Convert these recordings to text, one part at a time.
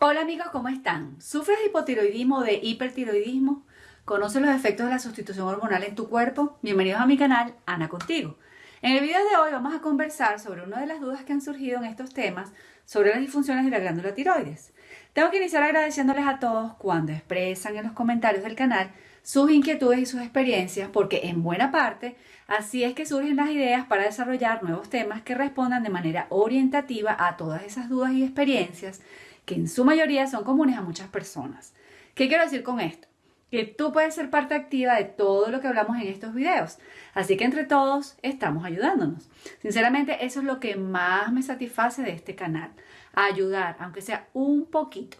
Hola amigos, ¿cómo están? ¿Sufres de hipotiroidismo o de hipertiroidismo? ¿Conoces los efectos de la sustitución hormonal en tu cuerpo? Bienvenidos a mi canal, Ana Contigo. En el video de hoy vamos a conversar sobre una de las dudas que han surgido en estos temas sobre las disfunciones de la glándula tiroides. Tengo que iniciar agradeciéndoles a todos cuando expresan en los comentarios del canal sus inquietudes y sus experiencias, porque en buena parte así es que surgen las ideas para desarrollar nuevos temas que respondan de manera orientativa a todas esas dudas y experiencias que en su mayoría son comunes a muchas personas. ¿Qué quiero decir con esto? Que tú puedes ser parte activa de todo lo que hablamos en estos videos. Así que entre todos estamos ayudándonos. Sinceramente, eso es lo que más me satisface de este canal. Ayudar, aunque sea un poquito.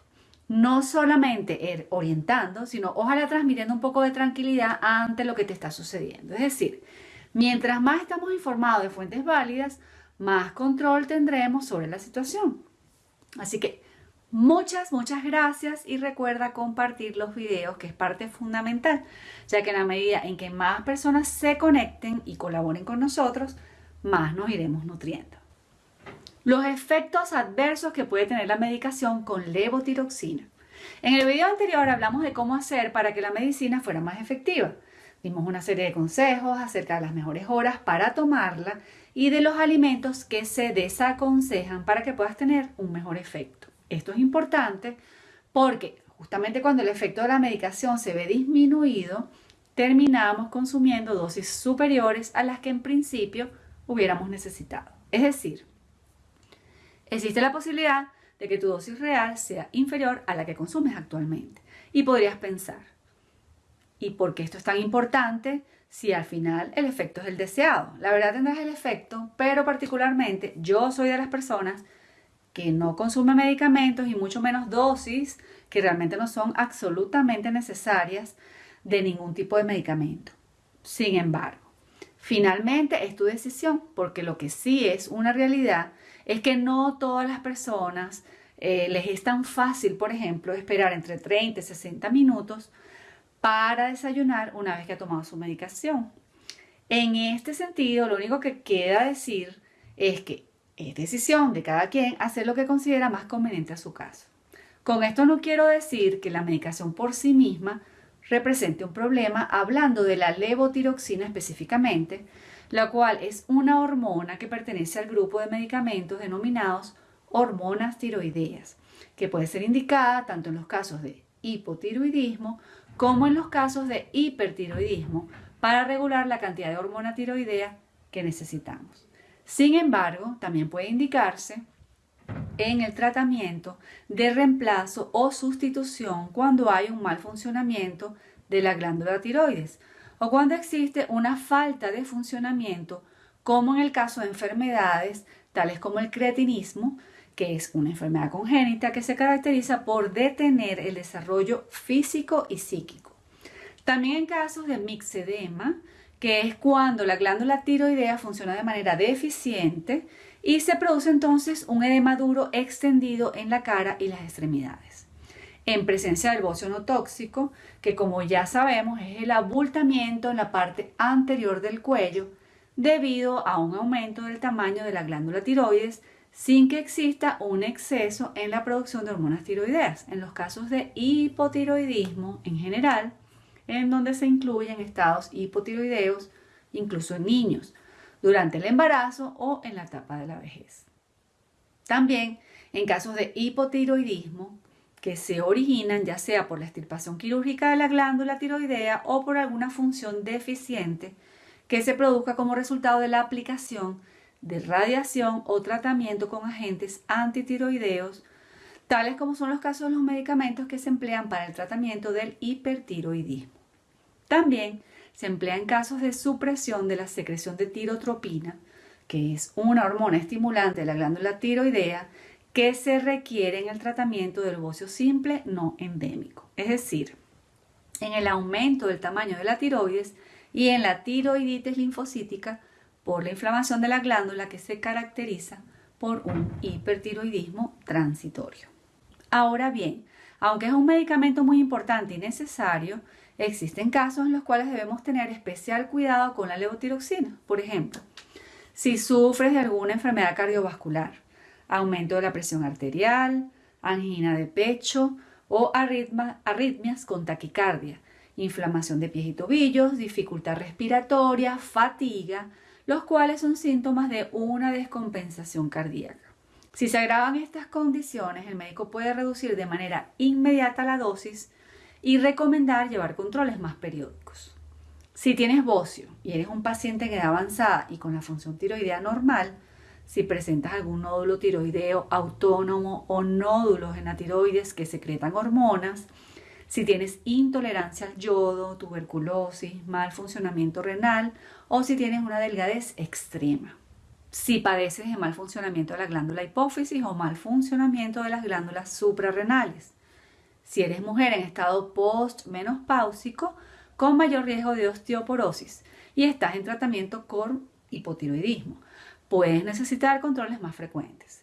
No solamente orientando, sino ojalá transmitiendo un poco de tranquilidad ante lo que te está sucediendo. Es decir, mientras más estamos informados de fuentes válidas, más control tendremos sobre la situación. Así que Muchas, muchas gracias y recuerda compartir los videos que es parte fundamental, ya que en la medida en que más personas se conecten y colaboren con nosotros, más nos iremos nutriendo. Los efectos adversos que puede tener la medicación con levotiroxina. En el video anterior hablamos de cómo hacer para que la medicina fuera más efectiva. Dimos una serie de consejos acerca de las mejores horas para tomarla y de los alimentos que se desaconsejan para que puedas tener un mejor efecto. Esto es importante porque justamente cuando el efecto de la medicación se ve disminuido, terminamos consumiendo dosis superiores a las que en principio hubiéramos necesitado. Es decir, existe la posibilidad de que tu dosis real sea inferior a la que consumes actualmente. Y podrías pensar, ¿y por qué esto es tan importante si al final el efecto es el deseado? La verdad tendrás el efecto, pero particularmente yo soy de las personas que no consume medicamentos y mucho menos dosis que realmente no son absolutamente necesarias de ningún tipo de medicamento. Sin embargo, finalmente es tu decisión, porque lo que sí es una realidad es que no todas las personas eh, les es tan fácil, por ejemplo, esperar entre 30 y 60 minutos para desayunar una vez que ha tomado su medicación. En este sentido, lo único que queda decir es que es decisión de cada quien hacer lo que considera más conveniente a su caso. Con esto no quiero decir que la medicación por sí misma represente un problema hablando de la levotiroxina específicamente, la cual es una hormona que pertenece al grupo de medicamentos denominados hormonas tiroideas, que puede ser indicada tanto en los casos de hipotiroidismo como en los casos de hipertiroidismo para regular la cantidad de hormona tiroidea que necesitamos. Sin embargo, también puede indicarse en el tratamiento de reemplazo o sustitución cuando hay un mal funcionamiento de la glándula tiroides o cuando existe una falta de funcionamiento como en el caso de enfermedades tales como el creatinismo, que es una enfermedad congénita que se caracteriza por detener el desarrollo físico y psíquico. También en casos de mixedema, que es cuando la glándula tiroidea funciona de manera deficiente y se produce entonces un edema duro extendido en la cara y las extremidades. En presencia del bocio no tóxico, que como ya sabemos es el abultamiento en la parte anterior del cuello debido a un aumento del tamaño de la glándula tiroides sin que exista un exceso en la producción de hormonas tiroideas. En los casos de hipotiroidismo en general, en donde se incluyen estados hipotiroideos, incluso en niños, durante el embarazo o en la etapa de la vejez. También en casos de hipotiroidismo que se originan ya sea por la extirpación quirúrgica de la glándula tiroidea o por alguna función deficiente que se produzca como resultado de la aplicación de radiación o tratamiento con agentes antitiroideos, tales como son los casos de los medicamentos que se emplean para el tratamiento del hipertiroidismo. También se emplea en casos de supresión de la secreción de tirotropina, que es una hormona estimulante de la glándula tiroidea que se requiere en el tratamiento del bocio simple no endémico, es decir, en el aumento del tamaño de la tiroides y en la tiroiditis linfocítica por la inflamación de la glándula que se caracteriza por un hipertiroidismo transitorio. Ahora bien, aunque es un medicamento muy importante y necesario, existen casos en los cuales debemos tener especial cuidado con la levotiroxina. Por ejemplo, si sufres de alguna enfermedad cardiovascular, aumento de la presión arterial, angina de pecho o arritmias con taquicardia, inflamación de pies y tobillos, dificultad respiratoria, fatiga, los cuales son síntomas de una descompensación cardíaca. Si se agravan estas condiciones, el médico puede reducir de manera inmediata la dosis y recomendar llevar controles más periódicos. Si tienes bocio y eres un paciente en edad avanzada y con la función tiroidea normal, si presentas algún nódulo tiroideo autónomo o nódulos en la tiroides que secretan hormonas, si tienes intolerancia al yodo, tuberculosis, mal funcionamiento renal o si tienes una delgadez extrema. Si padeces de mal funcionamiento de la glándula hipófisis o mal funcionamiento de las glándulas suprarrenales. Si eres mujer en estado postmenopáusico con mayor riesgo de osteoporosis y estás en tratamiento con hipotiroidismo, puedes necesitar controles más frecuentes.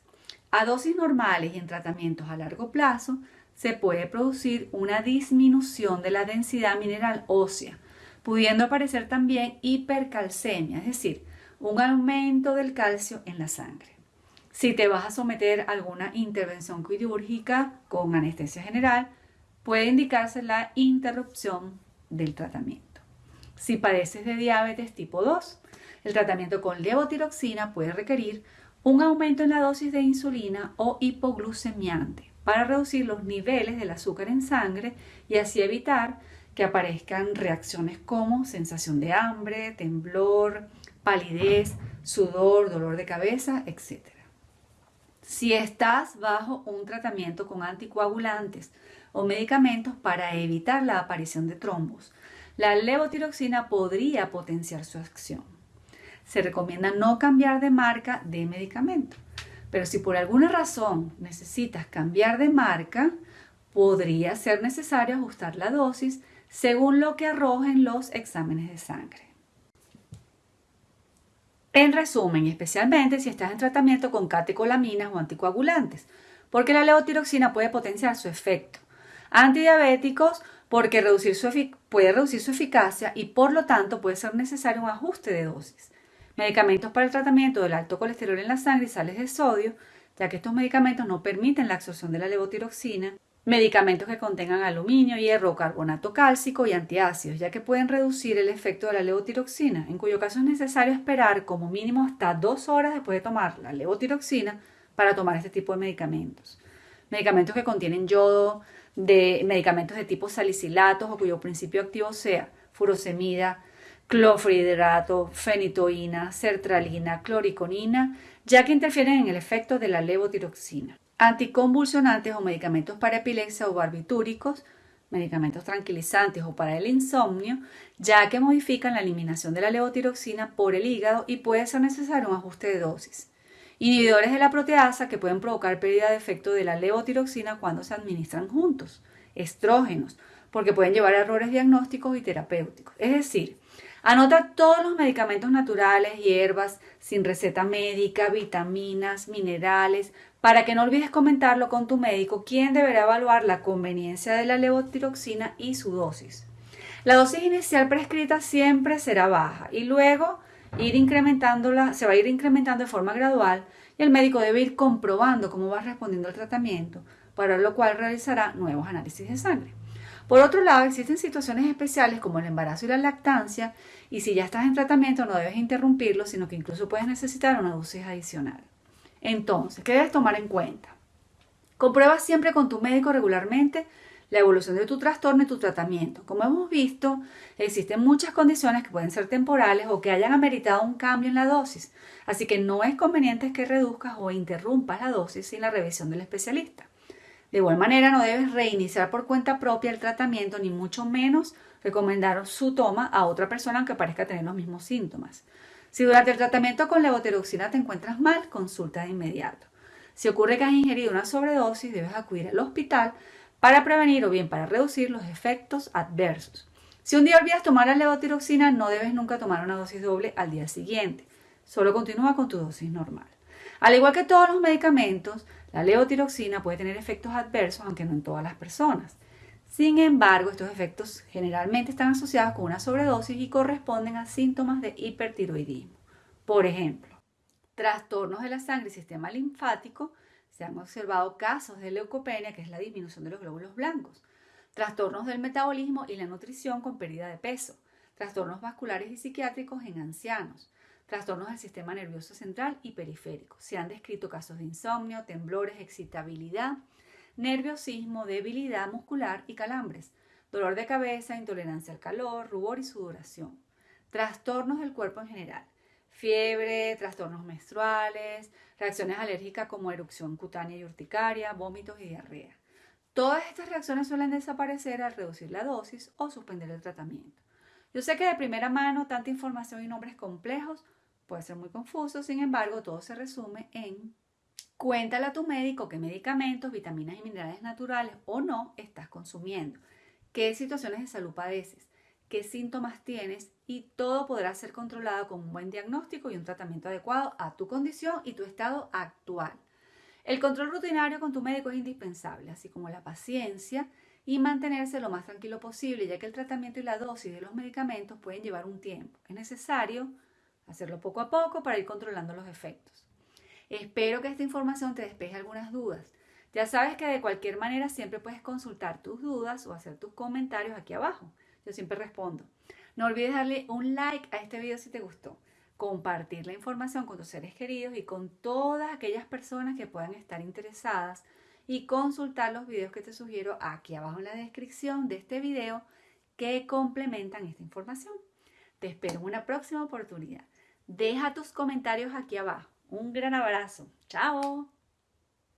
A dosis normales y en tratamientos a largo plazo, se puede producir una disminución de la densidad mineral ósea, pudiendo aparecer también hipercalcemia, es decir, un aumento del calcio en la sangre. Si te vas a someter a alguna intervención quirúrgica con anestesia general, puede indicarse la interrupción del tratamiento. Si padeces de diabetes tipo 2, el tratamiento con levotiroxina puede requerir un aumento en la dosis de insulina o hipoglucemiante para reducir los niveles del azúcar en sangre y así evitar que aparezcan reacciones como sensación de hambre, temblor, palidez, sudor, dolor de cabeza, etc. Si estás bajo un tratamiento con anticoagulantes o medicamentos para evitar la aparición de trombos, la levotiroxina podría potenciar su acción. Se recomienda no cambiar de marca de medicamento. Pero si por alguna razón necesitas cambiar de marca, podría ser necesario ajustar la dosis según lo que arrojen los exámenes de sangre. En resumen, especialmente si estás en tratamiento con catecolaminas o anticoagulantes, porque la levotiroxina puede potenciar su efecto. Antidiabéticos, porque puede reducir su eficacia y por lo tanto puede ser necesario un ajuste de dosis medicamentos para el tratamiento del alto colesterol en la sangre y sales de sodio, ya que estos medicamentos no permiten la absorción de la levotiroxina, medicamentos que contengan aluminio, hierro, carbonato cálcico y antiácidos, ya que pueden reducir el efecto de la levotiroxina, en cuyo caso es necesario esperar como mínimo hasta dos horas después de tomar la levotiroxina para tomar este tipo de medicamentos. Medicamentos que contienen yodo, de medicamentos de tipo salicilatos o cuyo principio activo sea furosemida, clofrihidrato, fenitoína, sertralina, cloriconina, ya que interfieren en el efecto de la levotiroxina. Anticonvulsionantes o medicamentos para epilepsia o barbitúricos, medicamentos tranquilizantes o para el insomnio, ya que modifican la eliminación de la levotiroxina por el hígado y puede ser necesario un ajuste de dosis. Inhibidores de la proteasa que pueden provocar pérdida de efecto de la levotiroxina cuando se administran juntos. Estrógenos, porque pueden llevar a errores diagnósticos y terapéuticos. Es decir, Anota todos los medicamentos naturales, hierbas, sin receta médica, vitaminas, minerales, para que no olvides comentarlo con tu médico, quien deberá evaluar la conveniencia de la levotiroxina y su dosis. La dosis inicial prescrita siempre será baja y luego ir incrementándola, se va a ir incrementando de forma gradual y el médico debe ir comprobando cómo va respondiendo al tratamiento, para lo cual realizará nuevos análisis de sangre. Por otro lado, existen situaciones especiales como el embarazo y la lactancia, y si ya estás en tratamiento no debes interrumpirlo, sino que incluso puedes necesitar una dosis adicional. Entonces, ¿qué debes tomar en cuenta? Comprueba siempre con tu médico regularmente la evolución de tu trastorno y tu tratamiento. Como hemos visto, existen muchas condiciones que pueden ser temporales o que hayan ameritado un cambio en la dosis, así que no es conveniente que reduzcas o interrumpas la dosis sin la revisión del especialista. De igual manera, no debes reiniciar por cuenta propia el tratamiento, ni mucho menos recomendar su toma a otra persona aunque parezca tener los mismos síntomas. Si durante el tratamiento con levotiroxina te encuentras mal, consulta de inmediato. Si ocurre que has ingerido una sobredosis, debes acudir al hospital para prevenir o bien para reducir los efectos adversos. Si un día olvidas tomar la levotiroxina, no debes nunca tomar una dosis doble al día siguiente. Solo continúa con tu dosis normal. Al igual que todos los medicamentos, la levotiroxina puede tener efectos adversos, aunque no en todas las personas. Sin embargo, estos efectos generalmente están asociados con una sobredosis y corresponden a síntomas de hipertiroidismo. Por ejemplo, trastornos de la sangre y sistema linfático, Se han observado casos de leucopenia, que es la disminución de los glóbulos blancos, trastornos del metabolismo y la nutrición con pérdida de peso, trastornos vasculares y psiquiátricos en ancianos, trastornos del sistema nervioso central y periférico. Se han descrito casos de insomnio, temblores, excitabilidad, nerviosismo, debilidad muscular y calambres, dolor de cabeza, intolerancia al calor, rubor y sudoración, trastornos del cuerpo en general, fiebre, trastornos menstruales, reacciones alérgicas como erupción cutánea y urticaria, vómitos y diarrea. Todas estas reacciones suelen desaparecer al reducir la dosis o suspender el tratamiento. Yo sé que de primera mano tanta información y nombres complejos puede ser muy confuso, sin embargo todo se resume en cuéntale a tu médico qué medicamentos, vitaminas y minerales naturales o no estás consumiendo, qué situaciones de salud padeces, qué síntomas tienes y todo podrá ser controlado con un buen diagnóstico y un tratamiento adecuado a tu condición y tu estado actual. El control rutinario con tu médico es indispensable, así como la paciencia y mantenerse lo más tranquilo posible, ya que el tratamiento y la dosis de los medicamentos pueden llevar un tiempo. Es necesario hacerlo poco a poco para ir controlando los efectos. Espero que esta información te despeje algunas dudas. Ya sabes que de cualquier manera siempre puedes consultar tus dudas o hacer tus comentarios aquí abajo. Yo siempre respondo. No olvides darle un like a este video si te gustó, compartir la información con tus seres queridos y con todas aquellas personas que puedan estar interesadas y consultar los videos que te sugiero aquí abajo en la descripción de este video que complementan esta información. Te espero en una próxima oportunidad. Deja tus comentarios aquí abajo. Un gran abrazo. Chao.